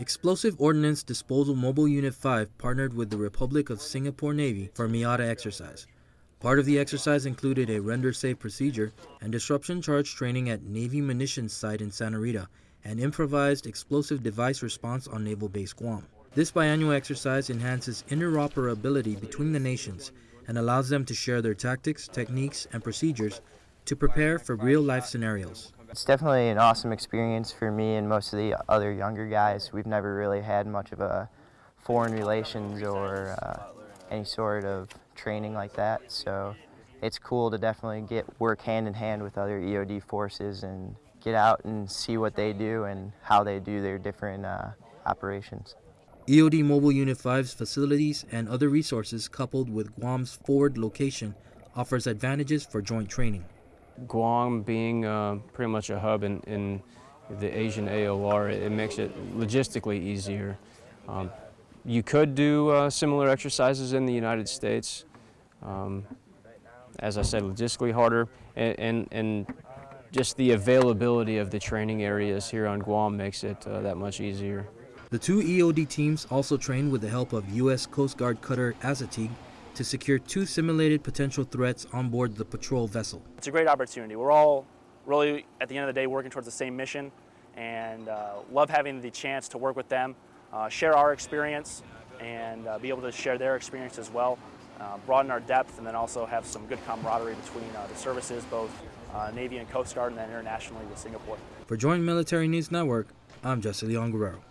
Explosive Ordnance Disposal Mobile Unit 5 partnered with the Republic of Singapore Navy for MIATA exercise. Part of the exercise included a render safe procedure and disruption charge training at Navy munitions site in Santa Rita and improvised explosive device response on Naval Base Guam. This biannual exercise enhances interoperability between the nations and allows them to share their tactics, techniques, and procedures to prepare for real-life scenarios. It's definitely an awesome experience for me and most of the other younger guys. We've never really had much of a foreign relations or uh, any sort of training like that, so it's cool to definitely get work hand in hand with other EOD forces and get out and see what they do and how they do their different uh, operations. EOD Mobile Unit 5's facilities and other resources coupled with Guam's forward location offers advantages for joint training. Guam being uh, pretty much a hub in, in the Asian AOR, it, makes it logistically easier. Um, you could do uh, similar exercises in the United States. Um, as I said, logistically harder, and, and, and, just the availability of the training areas here on Guam makes it uh, that much easier. The two EOD teams also trained with the help of U.S. Coast Guard cutter Assateague to secure two simulated potential threats on board the patrol vessel. It's a great opportunity. We're all really, at the end of the day, working towards the same mission and uh, love having the chance to work with them, uh, share our experience, and uh, be able to share their experience as well, uh, broaden our depth, and then also have some good camaraderie between uh, the services, both uh, Navy and Coast Guard, and then internationally with Singapore. For Joint Military News Network, I'm Jesse Leon Guerrero.